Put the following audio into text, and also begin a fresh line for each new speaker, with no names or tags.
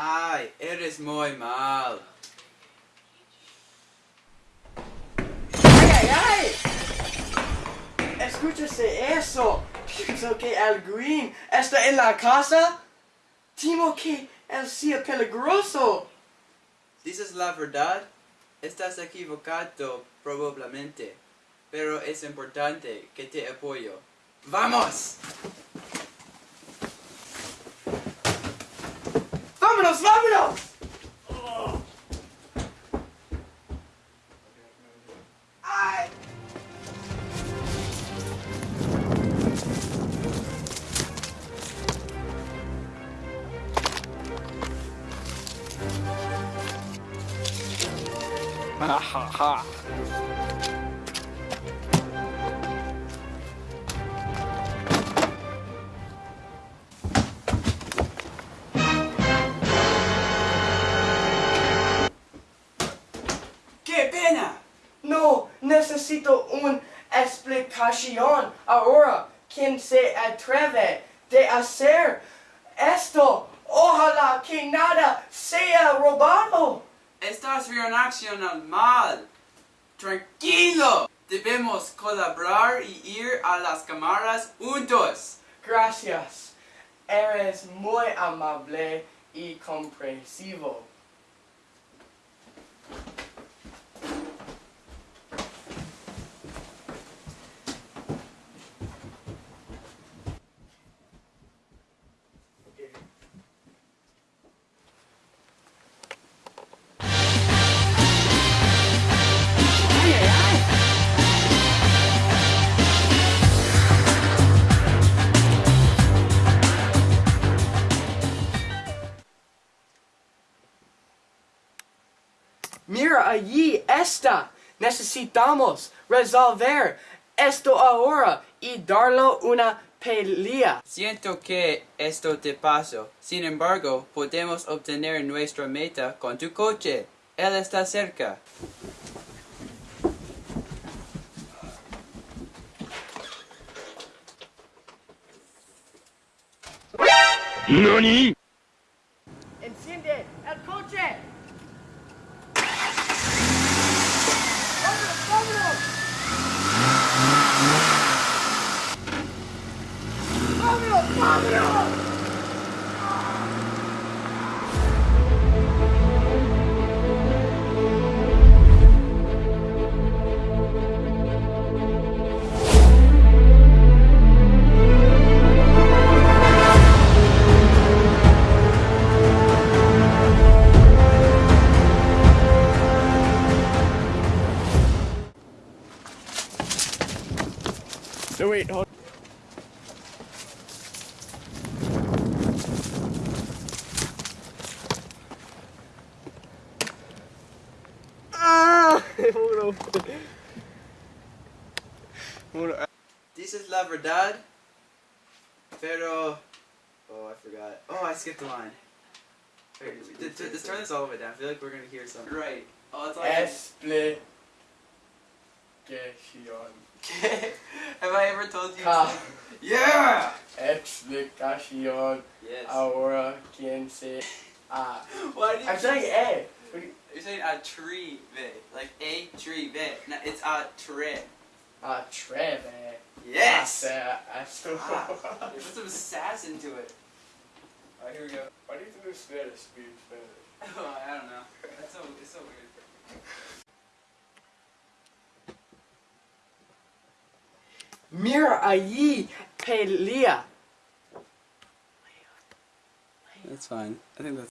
Ay, eres muy mal.
¡Ay, ay, ay! Escúchese eso. Pienso que el Green está en la casa. Temo que él sea peligroso.
¿Dices la verdad? Estás equivocado, probablemente. Pero es importante que te apoyo. ¡Vamos!
с вами я?
Ha ha ha.
Necesito una explicación ahora. ¿Quién se atreve de hacer esto? Ojalá que nada sea robado.
Estás reaccionando mal. Tranquilo. Debemos colaborar y ir a las cámaras juntos.
Gracias. Eres muy amable y comprensivo. Mira allí está. Necesitamos resolver esto ahora y darlo una pelea.
Siento que esto te pasó. Sin embargo, podemos obtener nuestra meta con tu coche. Él está cerca.
NANI? No, wait, hold
¡Ah! Uno.
Uno.
Dices la verdad, pero... Oh, I forgot. Oh, I skipped the line. Wait, d- d- just turn this all the way down. I feel like we're gonna hear something. Right. Oh, that's all I Have I ever told you?
Ka.
Yeah!
Explicación.
Yes.
Ahora quien se. Ah.
Why do you
I'm saying A.
You're saying a tree, ve. Like a tree, ve. No, it's a tree.
Atreve.
Yes!
Hacer esto.
Ah, you put some sass into it. Alright, here we go.
Why do you think this Spanish Spanish?
Oh, I don't know. That's so, it's so weird.
Mira allí, pelea.
That's fine. I think that's